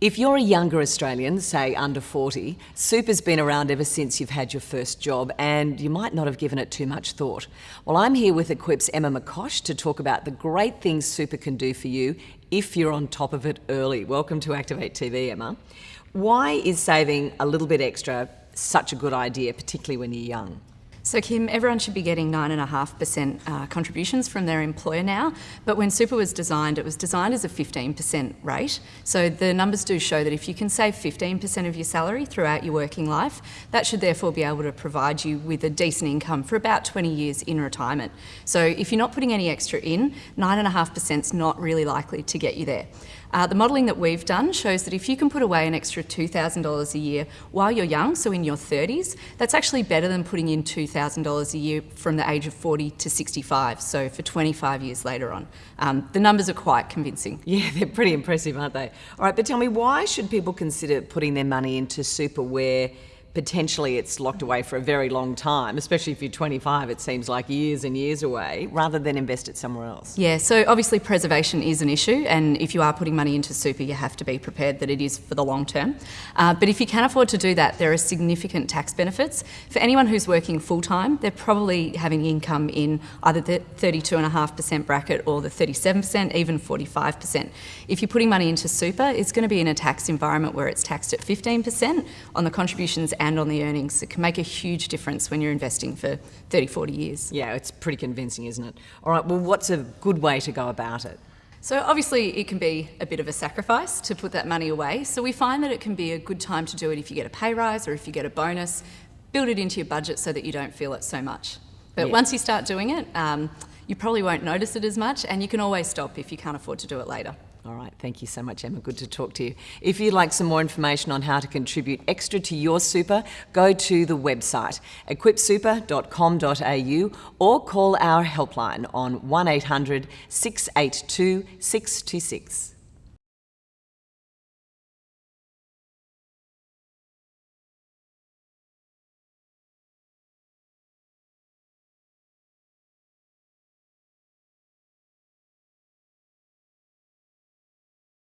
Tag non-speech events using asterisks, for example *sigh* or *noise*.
If you're a younger Australian, say under 40, super's been around ever since you've had your first job and you might not have given it too much thought. Well, I'm here with Equip's Emma McCosh to talk about the great things super can do for you if you're on top of it early. Welcome to Activate TV, Emma. Why is saving a little bit extra such a good idea, particularly when you're young? So Kim, everyone should be getting 9.5% uh, contributions from their employer now, but when super was designed, it was designed as a 15% rate. So the numbers do show that if you can save 15% of your salary throughout your working life, that should therefore be able to provide you with a decent income for about 20 years in retirement. So if you're not putting any extra in, 9.5% is not really likely to get you there. Uh, the modelling that we've done shows that if you can put away an extra $2,000 a year while you're young, so in your 30s, that's actually better than putting in $2,000 a year from the age of 40 to 65, so for 25 years later on. Um, the numbers are quite convincing. *laughs* Yeah, they're pretty impressive, aren't they? All right, but tell me, why should people consider putting their money into super where potentially it's locked away for a very long time, especially if you're 25, it seems like years and years away, rather than invest it somewhere else. Yeah, so obviously preservation is an issue, and if you are putting money into super, you have to be prepared that it is for the long term. Uh, but if you can afford to do that, there are significant tax benefits. For anyone who's working full time, they're probably having income in either the 32.5% bracket or the 37%, even 45%. If you're putting money into super, it's going to be in a tax environment where it's taxed at 15% on the contributions and on the earnings. It can make a huge difference when you're investing for 30, 40 years. Yeah, it's pretty convincing, isn't it? All right, well, what's a good way to go about it? So obviously it can be a bit of a sacrifice to put that money away. So we find that it can be a good time to do it if you get a pay rise or if you get a bonus. Build it into your budget so that you don't feel it so much. But yeah. once you start doing it, um, you probably won't notice it as much and you can always stop if you can't afford to do it later. All right, thank you so much, Emma. Good to talk to you. If you'd like some more information on how to contribute extra to your super, go to the website equipsuper.com.au or call our helpline on 1800 682 626.